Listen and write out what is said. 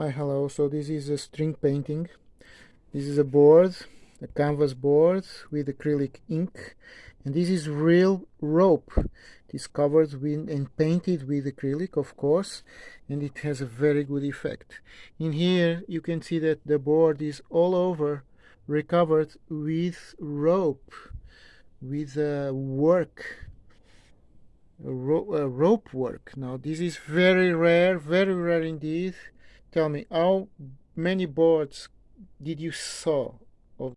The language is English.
Hi, hello. So this is a string painting. This is a board, a canvas board with acrylic ink. And this is real rope. It is covered with and painted with acrylic, of course, and it has a very good effect. In here, you can see that the board is all over recovered with rope, with uh, work, ro uh, rope work. Now, this is very rare, very rare indeed tell me how many boards did you saw